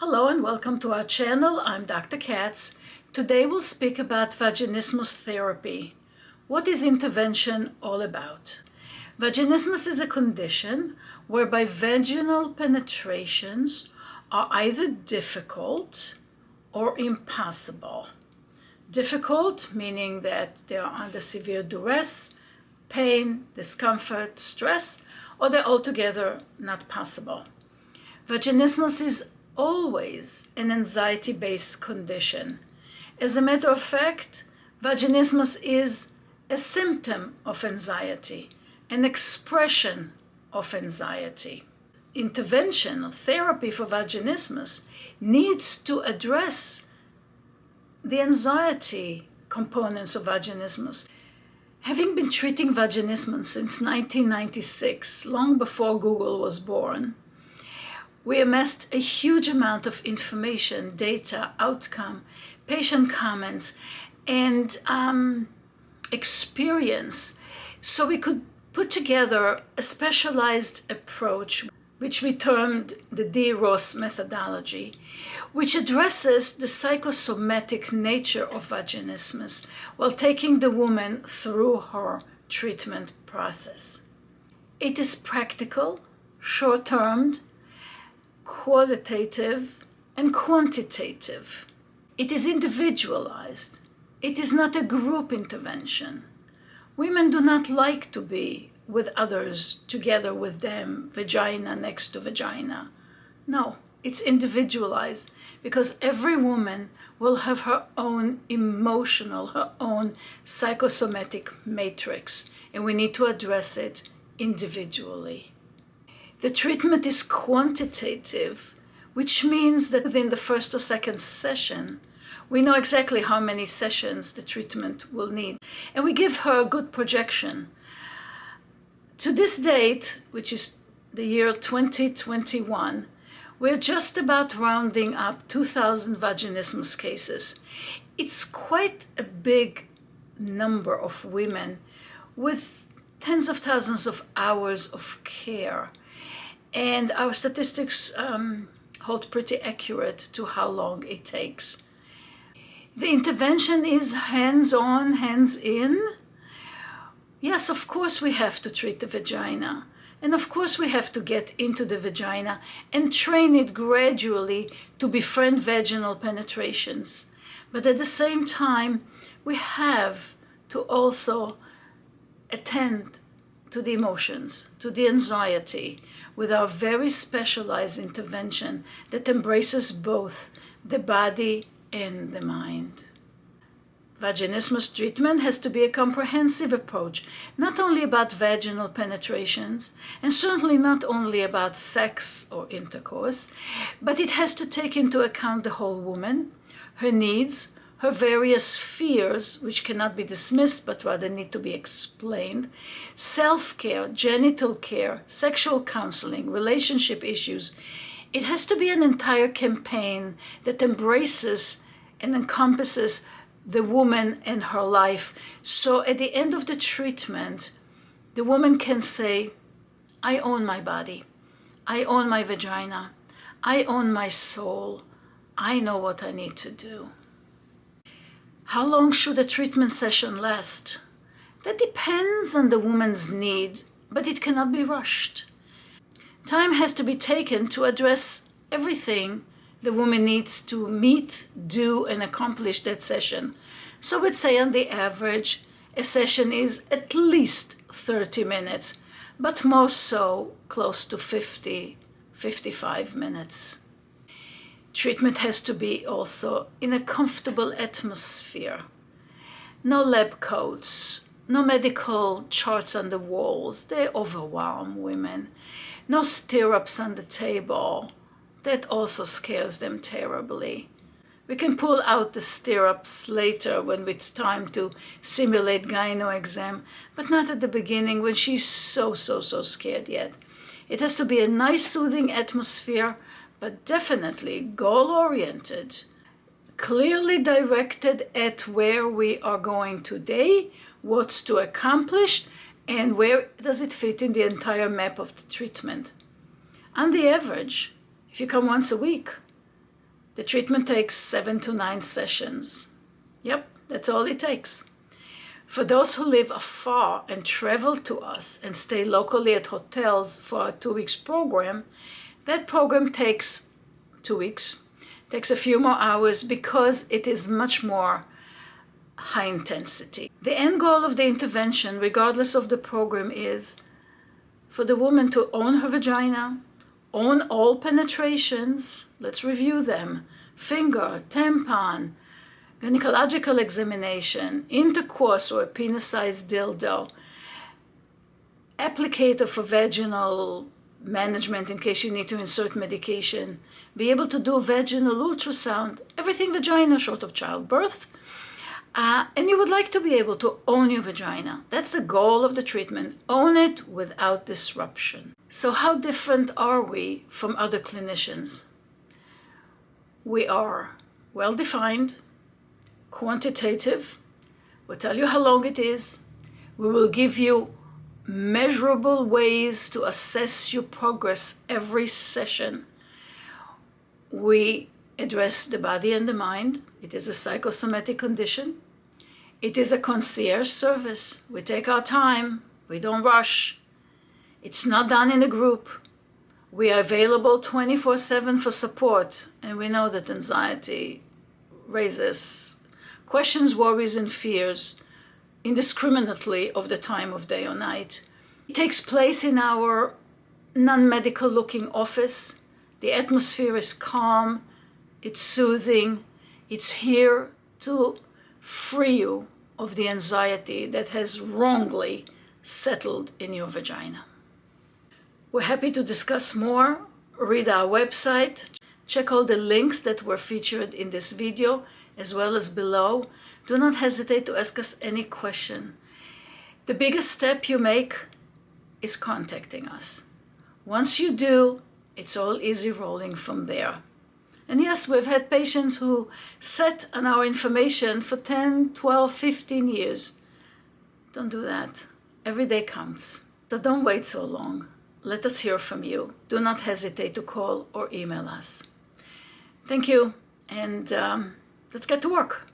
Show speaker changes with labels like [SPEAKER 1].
[SPEAKER 1] Hello and welcome to our channel. I'm Dr. Katz. Today we'll speak about vaginismus therapy. What is intervention all about? Vaginismus is a condition whereby vaginal penetrations are either difficult or impossible. Difficult meaning that they are under severe duress, pain, discomfort, stress, or they're altogether not possible. Vaginismus is always an anxiety-based condition. As a matter of fact, vaginismus is a symptom of anxiety, an expression of anxiety. Intervention or therapy for vaginismus needs to address the anxiety components of vaginismus. Having been treating vaginismus since 1996, long before Google was born, we amassed a huge amount of information, data, outcome, patient comments, and um, experience so we could put together a specialized approach which we termed the D-Ross methodology, which addresses the psychosomatic nature of vaginismus while taking the woman through her treatment process. It is practical, short-termed, qualitative and quantitative. It is individualized. It is not a group intervention. Women do not like to be with others together with them, vagina next to vagina. No, it's individualized because every woman will have her own emotional, her own psychosomatic matrix, and we need to address it individually. The treatment is quantitative, which means that within the first or second session, we know exactly how many sessions the treatment will need. And we give her a good projection. To this date, which is the year 2021, we're just about rounding up 2,000 vaginismus cases. It's quite a big number of women with tens of thousands of hours of care and our statistics um, hold pretty accurate to how long it takes. The intervention is hands-on, hands-in. Yes, of course we have to treat the vagina. And of course we have to get into the vagina and train it gradually to befriend vaginal penetrations. But at the same time, we have to also attend to the emotions, to the anxiety, with our very specialized intervention that embraces both the body and the mind. Vaginismus treatment has to be a comprehensive approach, not only about vaginal penetrations, and certainly not only about sex or intercourse, but it has to take into account the whole woman, her needs, her various fears, which cannot be dismissed but rather need to be explained, self-care, genital care, sexual counseling, relationship issues. It has to be an entire campaign that embraces and encompasses the woman and her life. So at the end of the treatment, the woman can say, I own my body. I own my vagina. I own my soul. I know what I need to do. How long should a treatment session last? That depends on the woman's need, but it cannot be rushed. Time has to be taken to address everything the woman needs to meet, do, and accomplish that session. So we'd say on the average, a session is at least 30 minutes, but most so close to 50, 55 minutes. Treatment has to be also in a comfortable atmosphere. No lab coats, no medical charts on the walls, they overwhelm women. No stirrups on the table, that also scares them terribly. We can pull out the stirrups later when it's time to simulate gyno exam, but not at the beginning when she's so, so, so scared yet. It has to be a nice soothing atmosphere but definitely goal-oriented, clearly directed at where we are going today, what's to accomplish, and where does it fit in the entire map of the treatment. On the average, if you come once a week, The treatment takes seven to nine sessions. Yep, that's all it takes. For those who live afar and travel to us and stay locally at hotels for our two weeks program, that program takes two weeks, takes a few more hours because it is much more high intensity. The end goal of the intervention, regardless of the program, is for the woman to own her vagina, own all penetrations, let's review them, finger, tampon, gynecological examination, intercourse or a penis-sized dildo, applicator for vaginal management in case you need to insert medication, be able to do vaginal ultrasound, everything vagina short of childbirth, uh, and you would like to be able to own your vagina. That's the goal of the treatment. Own it without disruption. So how different are we from other clinicians? We are well-defined, quantitative. We'll tell you how long it is. We will give you measurable ways to assess your progress every session. We address the body and the mind. It is a psychosomatic condition. It is a concierge service. We take our time. We don't rush. It's not done in a group. We are available 24-7 for support, and we know that anxiety raises questions, worries, and fears indiscriminately of the time of day or night. It takes place in our non-medical looking office. The atmosphere is calm, it's soothing, it's here to free you of the anxiety that has wrongly settled in your vagina. We're happy to discuss more. Read our website. Check all the links that were featured in this video as well as below. Do not hesitate to ask us any question. The biggest step you make is contacting us. Once you do, it's all easy rolling from there. And yes, we've had patients who sat on our information for 10, 12, 15 years. Don't do that. Every day counts. So don't wait so long. Let us hear from you. Do not hesitate to call or email us. Thank you, and um, let's get to work.